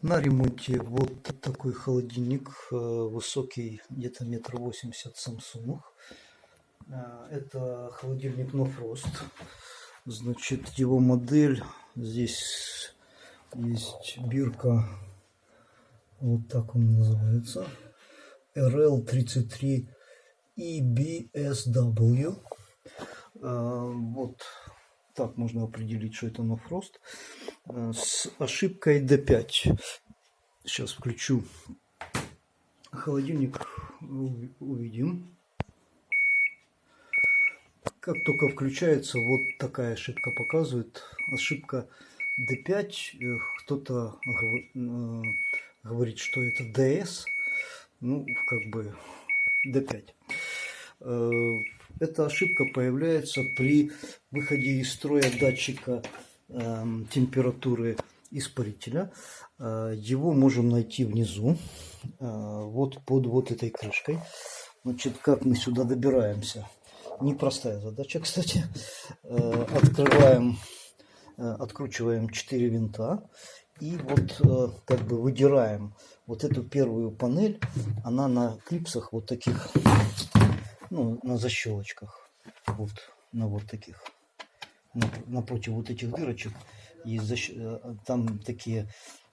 На ремонте вот такой холодильник, э, высокий где-то метр восемьдесят Samsung. Э, Это холодильник No Frost. Значит, его модель, здесь есть бирка, вот так он называется, RL33 EBSW. Э, Вот так можно определить, что это Frost. Э, С ошибкой D5. Сейчас включу холодильник, уви- увидим. Как только включается, вот такая ошибка показывает. Ошибка D5. Э, Кто-то э, говорит, что это DS. Ну, как бы D5. Эта ошибка появляется при выходе из строя датчика эм, температуры испарителя. Э, Его можем найти внизу, э, вот под вот этой крышкой. Значит, как мы сюда добираемся? Непростая задача, кстати. Э, Открываем, откручиваем 4 винта и вот как бы выдираем вот эту первую панель. Она на клипсах вот таких, ну, на защелочках. Вот, на вот таких. Нап- Напротив вот этих дырочек есть защ- э, там такие,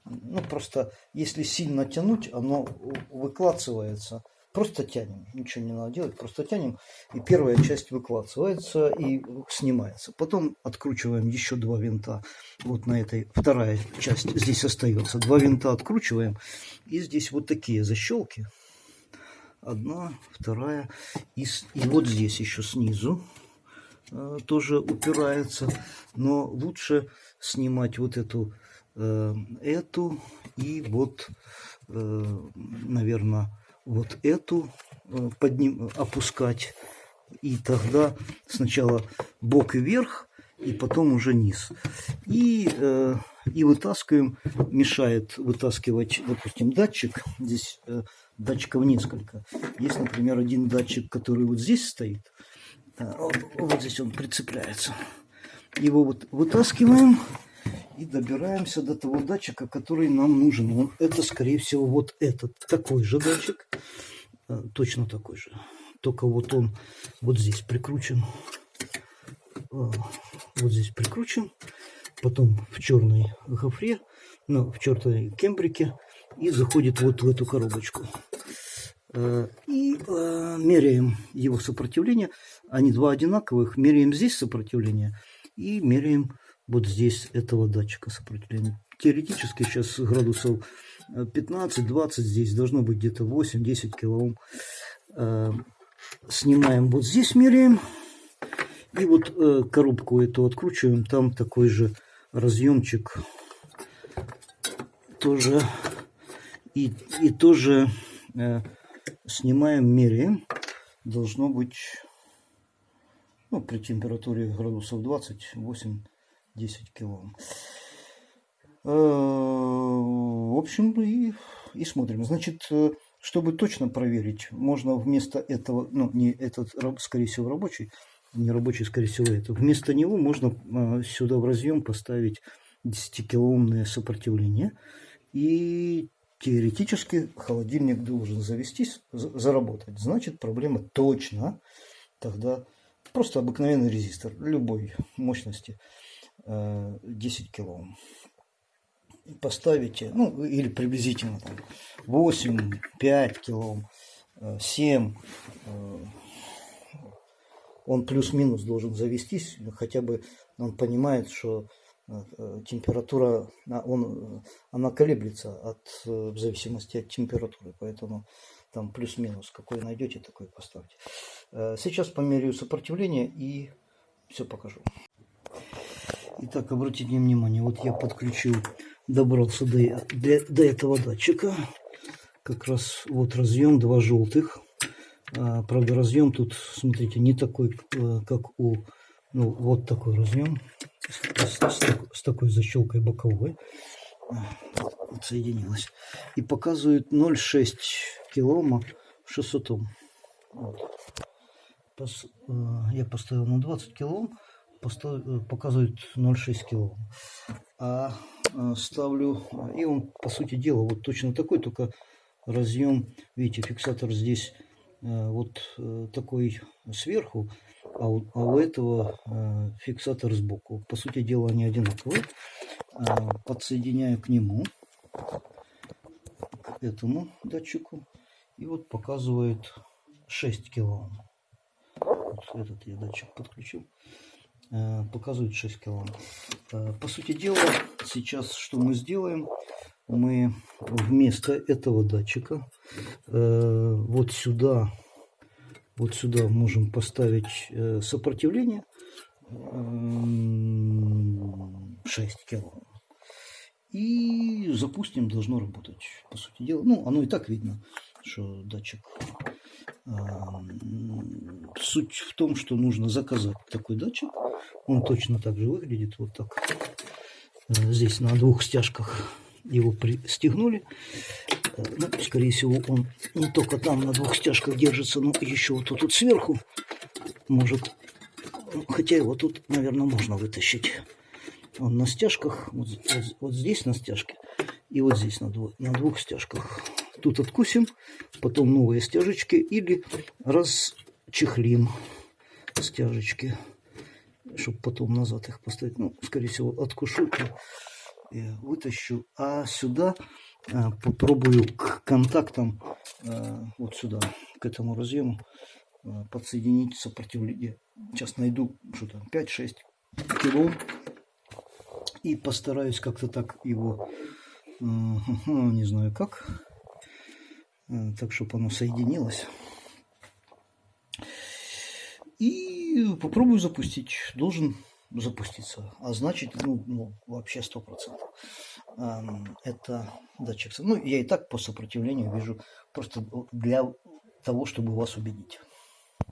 ну просто если сильно тянуть, оно выкладывается. Просто тянем, ничего не надо делать, просто тянем, и первая часть выкладывается и снимается. Потом откручиваем еще два винта, вот на этой, вторая часть здесь остается. Два винта откручиваем, и здесь вот такие защелки. Одна, вторая, и, и вот здесь еще снизу э, тоже упирается, но лучше снимать вот эту, э, эту и вот, наверное, вот эту э, подним, опускать. И тогда сначала бок и вверх, и потом уже низ. И, э, и вытаскиваем, мешает вытаскивать, допустим, датчик. Здесь э, датчиков несколько. Есть, например, один датчик, который вот здесь стоит. Э, Вот, вот здесь он прицепляется. Его вот вытаскиваем и добираемся до того датчика, который нам нужен. Он- Это, скорее всего, вот этот. Такой же датчик. Э, Точно такой же. Только вот он вот здесь прикручен. Э, Вот здесь прикручен. Потом в черной гофре, ну, в черной кембрике. И заходит вот в эту коробочку. Э, И э, меряем его сопротивление. Они два одинаковых. Меряем здесь сопротивление и меряем вот здесь этого датчика сопротивления. Теоретически сейчас градусов э, 15-20 здесь должно быть где-то 8-10 килоом. Снимаем вот здесь, меряем. И вот э, коробку эту откручиваем. Там такой же разъемчик тоже. И, и тоже э, снимаем, меряем. Должно быть ну, при температуре градусов 20, 8-10 кило. Э, В общем, и, и смотрим. Значит, э, чтобы точно проверить, можно вместо этого, ну, не этот, скорее всего, рабочий, не рабочий, скорее всего, это, вместо него можно э, сюда в разъем поставить 10-килоомное сопротивление. И теоретически холодильник должен завестись, за- заработать. Значит, проблема точно тогда просто обыкновенный резистор любой мощности э, 10 килоом. Поставите, ну или приблизительно там 8, 5 килоом, э, 7, э, он плюс-минус должен завестись, хотя бы он понимает, что э, температура, а, он, э, она колеблется от, э, в зависимости от температуры, поэтому там плюс-минус, какой найдете, такой поставьте. Сейчас померяю сопротивление и все покажу. Итак, обратите внимание, вот я подключил, добрался до, до, до этого датчика. Как раз вот разъем, два желтых. А, правда, разъем тут, смотрите, не такой, э, как у... Ну, вот такой разъем. С, с с такой защелкой боковой. Отсоединилась. И показывает 0,6 килоома 600 Ом. Э, я поставил на 20 килоом, постав- э, показывает 0,6 килоом. А ставлю, и он, по сути дела, вот точно такой, только разъем, видите, фиксатор здесь вот такой сверху, а у, а у этого фиксатор сбоку. По сути дела, они одинаковые. Подсоединяю к нему, к этому датчику, и вот показывает 6 килоом. Вот этот я датчик подключил. Э, показывает 6 килоом. Э, по сути дела, сейчас что мы сделаем? Мы вместо этого датчика э, вот сюда, вот сюда можем поставить сопротивление 6 килоом. И запустим, должно работать. По сути дела, ну, оно и так видно, что датчик Суть в том, что нужно заказать такой датчик. Он точно так же выглядит. Вот так. Э, здесь на двух стяжках его пристегнули. Э, ну, скорее всего, он не только там на двух стяжках держится, но еще вот тут, тут сверху может... Хотя его тут, наверное, можно вытащить. Он на стяжках, вот, вот, вот здесь на стяжке и вот здесь на, двух, на двух стяжках тут откусим, потом новые стяжечки или расчехлим стяжечки, чтобы потом назад их поставить. Ну, скорее всего, откушу вытащу. А сюда а, попробую к контактам а, вот сюда, к этому разъему подсоединить сопротивление. Сейчас найду что там 5-6 кило и постараюсь как-то так его, не знаю как, Э, так, чтобы оно соединилось. И попробую запустить. Должен запуститься. А значит, ну, ну вообще сто процентов. Это датчик. Ну, я и так по сопротивлению вижу просто для того, чтобы вас убедить.